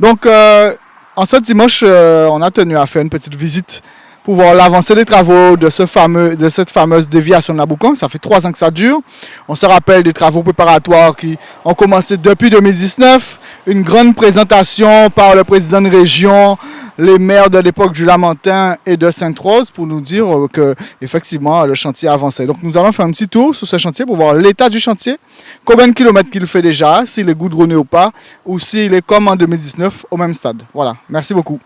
Donc, euh, en ce dimanche, euh, on a tenu à faire une petite visite pour voir l'avancée des travaux de, ce fameux, de cette fameuse déviation de Naboucan. Ça fait trois ans que ça dure. On se rappelle des travaux préparatoires qui ont commencé depuis 2019. Une grande présentation par le président de région, les maires de l'époque du Lamentin et de Sainte-Rose pour nous dire que effectivement le chantier avançait. Donc nous allons faire un petit tour sur ce chantier pour voir l'état du chantier, combien de kilomètres qu'il fait déjà, s'il est goudronné ou pas, ou s'il est comme en 2019 au même stade. Voilà, merci beaucoup.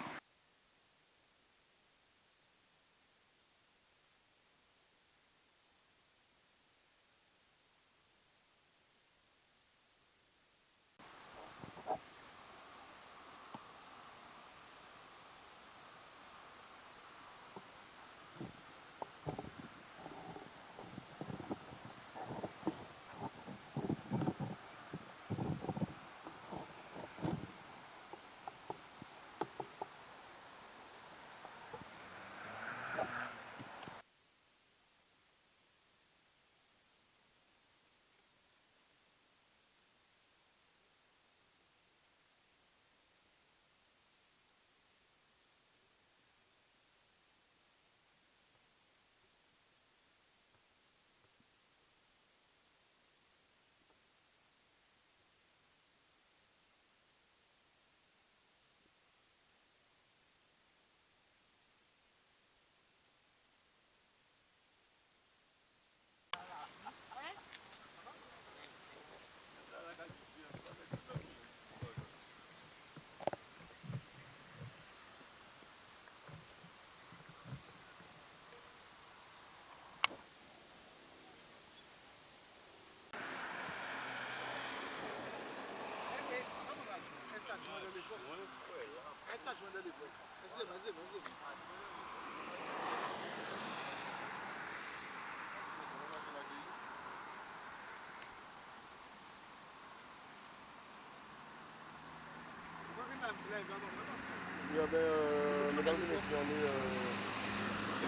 Il y avait euh, et messieurs, on est euh,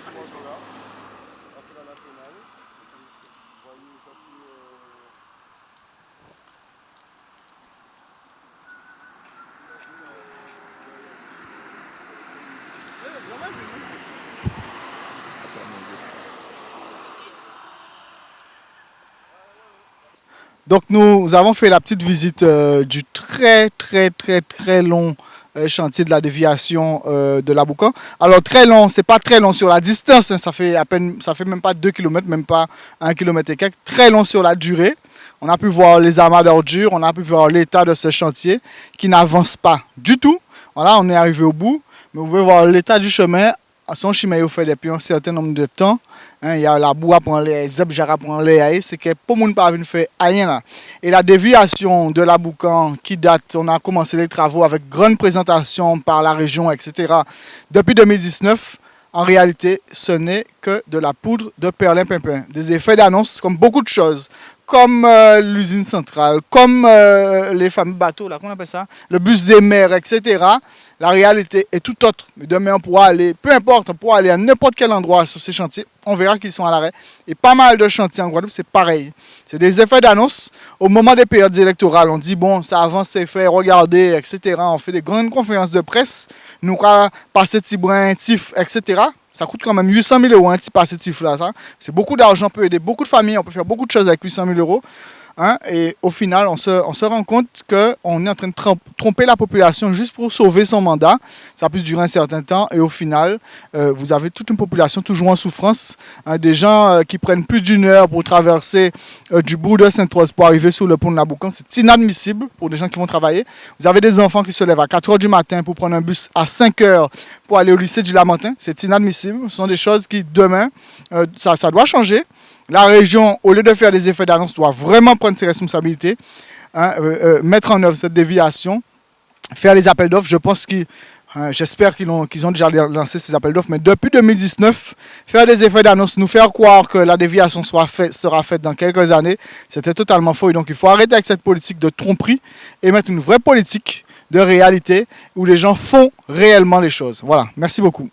dimanche là, fait la nationale. Vous voyez, Donc nous avons fait la petite visite euh, du très très très très long euh, chantier de la déviation euh, de l'Aboucan. Alors très long, c'est pas très long sur la distance, hein, ça fait à peine, ça fait même pas 2 km, même pas 1 km et quelques. Très long sur la durée. On a pu voir les amas d'ordures, on a pu voir l'état de ce chantier qui n'avance pas du tout. Voilà, on est arrivé au bout, mais vous pouvez voir l'état du chemin son chemin fait depuis un certain nombre de temps. Hein, il y a la boue à prendre les zèbres à prendre les c'est que pour monde pas venir faire rien là. Et la déviation de la Boucan qui date, on a commencé les travaux avec grande présentation par la région, etc. Depuis 2019, en réalité, ce n'est que de la poudre de perlimpinpin. Des effets d'annonce comme beaucoup de choses, comme euh, l'usine centrale, comme euh, les fameux bateaux, là, qu'on appelle ça, le bus des mers, etc. La réalité est tout autre. Mais demain, on pourra aller, peu importe, on pourra aller à n'importe quel endroit sur ces chantiers. On verra qu'ils sont à l'arrêt. Et pas mal de chantiers en Guadeloupe, c'est pareil. C'est des effets d'annonce. Au moment des périodes électorales, on dit, bon, ça avance, c'est fait, regardez, etc. On fait des grandes conférences de presse. Nous, passer Tibrin, Tif, etc. Ça coûte quand même 800 000 euros un petit passer Tif là. C'est beaucoup d'argent, on peut aider beaucoup de familles, on peut faire beaucoup de choses avec 800 000 euros. Hein, et au final, on se, rend compte qu'on est en train de tromper la population juste pour sauver son mandat. Ça peut durer un certain temps. Et au final, euh, vous avez toute une population toujours en souffrance. Hein, des gens euh, qui prennent plus d'une heure pour traverser euh, du bout de Sainte-Rose pour arriver sur le pont de Naboucan. C'est inadmissible pour des gens qui vont travailler. Vous avez des enfants qui se lèvent à 4 heures du matin pour prendre un bus à 5 heures pour aller au lycée du Lamentin. C'est inadmissible. Ce sont des choses qui, demain, ça doit changer. La région, au lieu de faire des effets d'annonce, doit vraiment prendre ses responsabilités, hein, euh, euh, mettre en œuvre cette déviation, faire les appels d'offres. Je pense qu'ils, hein, j'espère qu'ils ont, ont déjà lancé ces appels d'offres, mais depuis 2019, faire des effets d'annonce, nous faire croire que la déviation sera faite dans quelques années, c'était totalement faux. Et donc il faut arrêter avec cette politique de tromperie et mettre une vraie politique de réalité où les gens font réellement les choses. Voilà, merci beaucoup.